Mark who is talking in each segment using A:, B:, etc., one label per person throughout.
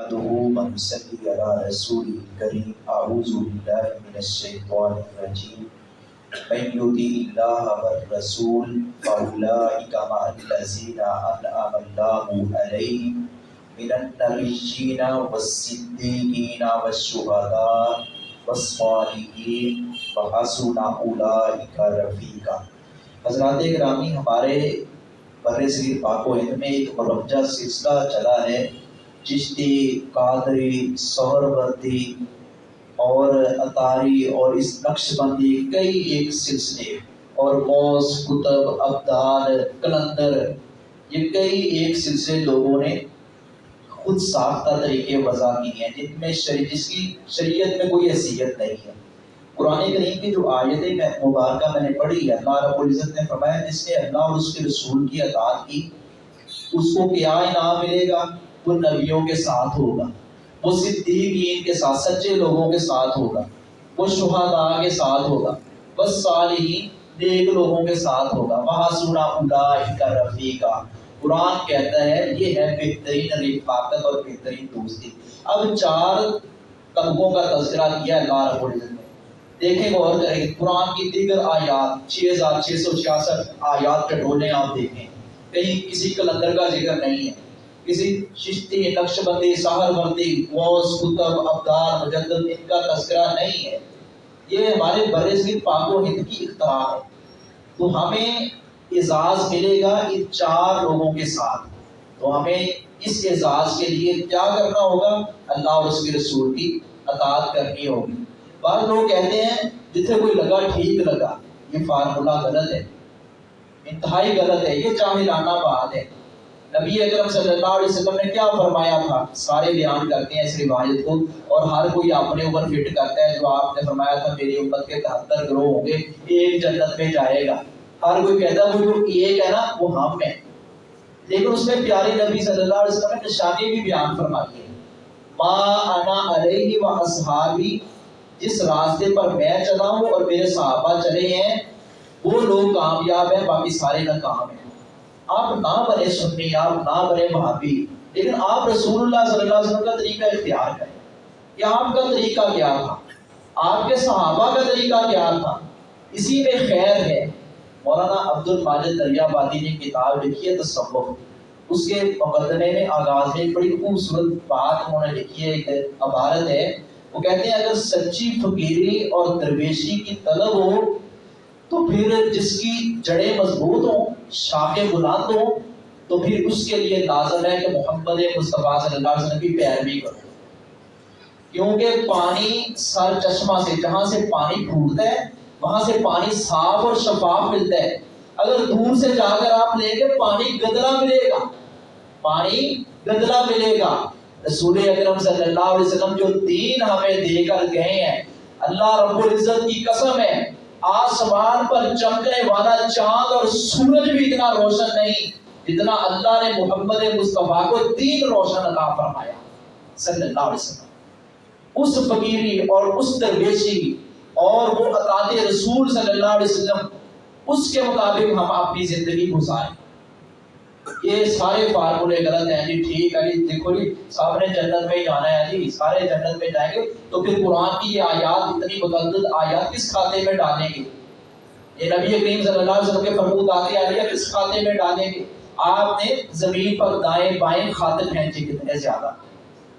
A: نحمده ونصلي على رسوله الكريم، أعوذ بالله من الشيطان الرجيم. من يطع الله والرسول فأولئك مع الذين أنعم الله عليهم من النبيين والصديقين والشهداء والصالحين وحسن أولئك رفيقا. حضرات گرامی ہمارے بر صغیر پاک و ہند میں ایک مرمجہ سلسلہ چلا ہے۔ چشتی قادری سور بردی اور اتاری اور اس نقش بندی کئی ایک سلسلے اور موس کتب، ابدال، کلندر، یہ کئی ایک سلسلے لوگوں نے خود ساختہ طریقے وضع کی ہیں، جن میں جس کی شریعت میں کوئی حیثیت نہیں ہے۔ قرآن کریم کی جو آیتیں میں مبارکہ میں نے پڑھی ہے، اللہ رب العزت نے فرمایا، جس نے اللہ اور اس کے رسول کی اطاعت کی، اس کو کیا انعام ملے گا؟ وہ نبیوں کے ساتھ ہوگا۔ وہ صدیقین کے ساتھ، سچے لوگوں کے ساتھ ہوگا۔ وہ شہداء کے ساتھ ہوگا۔ بس صالحین نیک لوگوں کے ساتھ ہوگا۔ وہاں سنا اولئک رفیقا۔ قرآن کہتا ہے، یہ ہے بہترین رفاقت اور بہترین دوستی۔ اب چار طبقوں کا تذکرہ کیا ہے، اللہ رب العزت نے۔ دیکھیں غور کریں، قرآن کی دیگر آیات، چھ ہزار چھ سو چھیاسٹھ آیات کے ڈولے آپ دیکھیں۔ کہیں کسی کلندر کا ذکر نہیں ہے۔ کسی ششتی نقش بندی سہر بندی غوث کتب ابدار مجدد ان کا تذکرہ نہیں ہے۔ یہ ہمارے بر صغیر پاک و ہند کی اختراع ہے۔ تو ہمیں اعزاز ملے گا ان چار لوگوں کے ساتھ۔ تو ہمیں اس اعزاز کے لیے کیا کرنا ہوگا؟ اللہ اور اس کے رسول کی اطاعت کرنی ہوگی۔ بعض لوگ کہتے ہیں جتنے کوئی لگا ٹھیک لگا، یہ فارمولہ غلط ہے۔ انتہائی غلط ہے۔ یہ چاہلانہ بات ہے۔ نبی اکرم صلی اللہ علیہ وسلم نے کیا فرمایا تھا؟ سارے بیان کرتے ہیں اس روایت کو اور ہر کوئی اپنے اوپر فٹ کرتا ہے جو آپ نے فرمایا تھا میری امت کے تہتر گروہ ہوں گے ایک جنت میں جائے گا۔ ہر کوئی کہتا ہے، وہ جو ایک ہے نا، وہ ہم ہے لیکن اس میں پیارے نبی صلی اللہ علیہ وسلم نے نشانی بھی بیان فرمائی ہے۔ ما انا علیہ و اصحابی جس راستے پر میں چلا ہوں اور میرے صحابہ چلے ہیں، وہ لوگ کامیاب ہیں، باقی سارے ناکام ہیں۔ آپ نہ بنے سنی، آپ نہ بنے محابی لیکن آپ رسول اللہ صلی اللہ علیہ وسلم کا طریقہ اختیار کریں۔ کہ آپ کا طریقہ کیا تھا؟ آپ کے صحابہ کا طریقہ کیا تھا؟ اسی میں خیر ہے۔ مولانا عبد الماجد دریا بادی نے کتاب لکھی ہے تصوف۔ اس کے مقدمے میں آغاز میں بڑی خوبصورت بات انہوں نے لکھی ہے، ایک عبارت ہے۔ وہ کہتے ہیں، اگر سچی فقیری اور درویشی کی طلب ہو تو پھر جس کی جڑیں مضبوط ہوں شاخیں بلند ہوں، تو پھر اس کے لیے لازم ہے کہ محمد مصطفیٰ صلی اللہ علیہ وسلم کی پیروی کرو۔ کیونکہ پانی سر چشمہ سے، جہاں سے پانی پھوٹتا ہے، وہاں سے پانی صاف اور شفاف ملتا ہے۔ اگر دور سے جا کر آپ لیں گے، پانی گدلا ملے گا۔ پانی گدلا ملے گا۔ رسول اکرم صلی اللہ علیہ وسلم جو دین ہمیں دے کر گئے ہیں، اللہ رب العزت کی قسم ہے آسمان پر چمکنے والا چاند اور سورج بھی اتنا روشن نہیں جتنا اللہ نے محمد مصطفیٰ کو دین روشن عطا فرمایا، صلی اللہ علیہ وسلم۔ اس فقیری اور اس درویشی اور وہ اطاعت رسول صلی اللہ علیہ وسلم، اس کے مطابق ہم اپنی زندگی گزاریں۔ یہ سارے فارمولے غلط ہیں جی ٹھیک ہے جی دیکھو جی صاحب نے جنت میں جانا ہے جی سارے جنت میں جائیں گے۔ تو پھر قرآن کی یہ آیات، اتنی متعدد آیات کس کھاتے میں ڈالیں گے؟ یہ نبی کریم صلی اللہ علیہ وسلم کے فرمود آتے آ رہی ہے کس کھاتے میں ڈالیں گے؟ آپ نے زمین پر دائیں بائیں کھاتے پھینچے کتنے زیادہ۔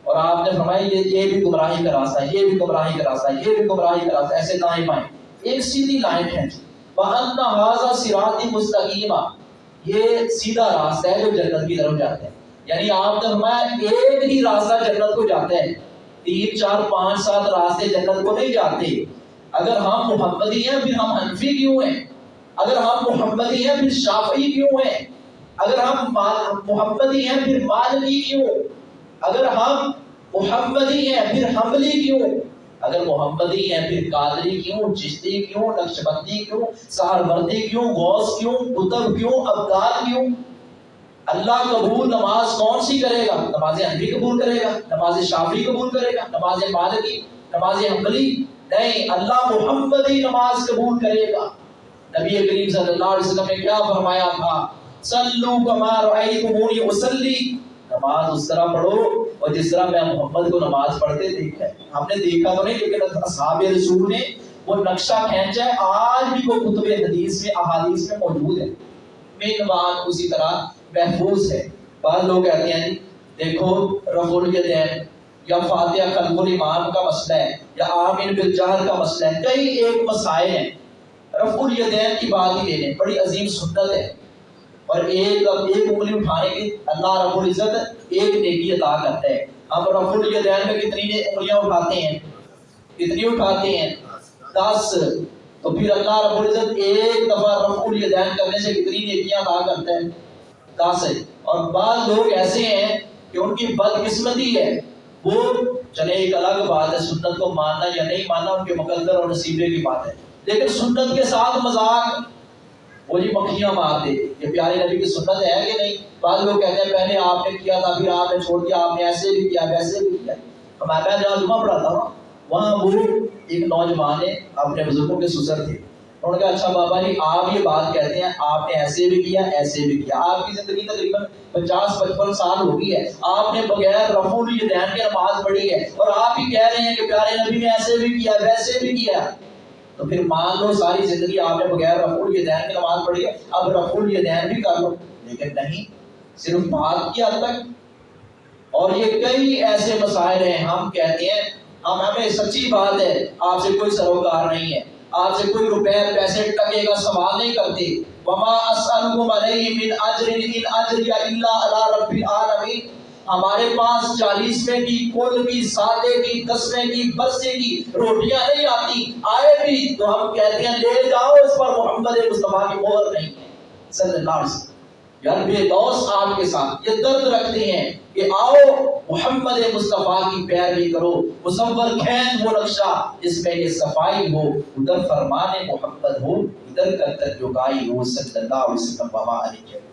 A: اور آپ نے فرمایا، یہ یہ بھی گمراہی کا راستہ ہے، یہ بھی گمراہی کا راستہ ہے، یہ بھی گمراہی کا راستہ ایسے دائیں بائیں۔ ایک سیدھی لائن پھینچی وَأَنَّ هَذَا صِرَاطِ مُسْتَقِيمًا۔ یہ سیدھا راستہ ہے جو جنت کی طرف جاتے ہیں یعنی آپ نے فرمایا ایک ہی راستہ جنت کو جاتے ہیں تین، چار، پانچ، سات راستے جنت کو نہیں جاتے۔ اگر ہم محمدی ہیں پھر ہم حنفی کیوں ہیں؟ اگر ہم محمدی ہیں پھر شافعی کیوں ہیں؟ اگر ہم محمدی ہیں پھر مالکی کیوں؟ اگر ہم محمدی ہیں پھر حملی کیوں؟ اگر محمدی ہیں پھر قادری کیوں؟ چشتی کیوں؟ نقش بندی کیوں؟ سہر بردی کیوں؟ غوث کیوں؟ کتب کیوں؟ ابدال کیوں؟ اللہ قبول نماز کون سی کرے گا؟ نماز حنفی قبول کرے گا، نماز شافی قبول کرے گا، نماز مالکی، نماز حنبلی؟ نہیں، اللہ محمدی نماز قبول کرے گا۔ نبی کریم صلی اللہ علیہ وسلم نے کیا فرمایا تھا؟ صلو کما رأیتمونی اصلی۔ نماز اس طرح پڑھو اور جس طرح میں محمد کو نماز پڑھتے دیکھا ہے۔ ہم نے دیکھا تو نہیں لیکن اصحاب رسول نے وہ نقشہ کھینچا ہے۔ آج بھی وہ کتب حدیث میں، احادیث میں موجود ہے۔ مینوان اسی طرح محفوظ ہے۔ بعض لوگ کہتے ہیں، دیکھو رفع الیدین یا فاتحہ خلف الامام کا مسئلہ ہے یا آمین بالجہر کا مسئلہ ہے۔ کئی ایک مسائل ہیں۔ رفع الیدین کی بات ہی لے لیں بڑی عظیم سنت ہے۔ اور ایک ایک انگلی اٹھانے کی اللہ رب العزت ایک نیکی عطا کرتا ہے۔ ہم رفع الیدین میں کتنی انگلیاں اٹھاتے ہیں، کتنی اٹھاتے ہیں؟ دس۔ تو پھر اللہ رب العزت ایک دفعہ رفع الیدین کرنے سے کتنی نیکیاں عطا کرتا ہے؟ دس۔ ہے اور بعض لوگ ایسے ہیں کہ ان کی بدقسمتی ہے۔ وہ چلے، ایک الگ بات ہے، سنت کو ماننا یا نہیں ماننا ان کے مقدر اور نصیبے کی بات ہے۔ لیکن سنت کے ساتھ مذاق وہ جی مکھیاں مار دے یہ پیارے نبی کی سنت ہے کہ نہیں؟ بعض لوگ کہتے ہیں، پہلے آپ نے کیا تھا، پھر آپ نے چھوڑ دیا، آپ نے ایسے بھی کیا، ویسے بھی کیا۔ میں جہاں جمعہ پڑھاتا ہوں وہاں وہ ایک نوجوان ہے اپنے بزرگوں کے سسر تھے۔ انہوں نے کہا اچھا بابا جی آپ یہ بات کہتے ہیں، آپ نے ایسے بھی کیا، ایسے بھی کیا۔ آپ کی زندگی تقریباً پچاس، پچپن سال ہو گئی ہے۔ آپ نے بغیر رفع الیدین کے نماز پڑھی ہے۔ اور آپ ہی کہہ رہے ہیں کہ پیارے نبی نے ایسے بھی کیا، ویسے بھی کیا۔ تو پھر مان لو ساری زندگی آپ نے بغیر رفع الیدین کی نماز پڑھی ہے، اب رفع الیدین بھی کر لو۔ لیکن نہیں، صرف بات کی حد تک۔ اور یہ کئی ایسے مسائل ہیں، ہم کہتے ہیں، ہم، ہمیں سچی بات ہے، آپ سے کوئی سروکار نہیں ہے۔ آپ سے کوئی روپے، پیسے ٹکے کا سوال نہیں کرتے۔ وما اسالکم علیہ من اجر ان اجر الا علی رب العالمین ہمارے پاس چالیسویں کی، کل کی، سادے کی دسویں کی بسے کی روٹیاں نہیں آتی۔ آئے بھی تو ہم کہتے ہیں، لے جاؤ، اس پر محمد مصطفیٰ کی مہر نہیں ہے۔ صلی اللہ علیہ وسلم۔ یار بے دوست آپ کے ساتھ یہ درد رکھتے ہیں کہ آؤ، محمد مصطفیٰ کی پیروی کرو۔ مصور کھینچ وہ نقشہ جس میں یہ صفائی ہو۔ ادھر فرمان محمد ہو، ادھر کر کر جو گائی ہو، صلی اللہ علیہ وسلم وما علیہ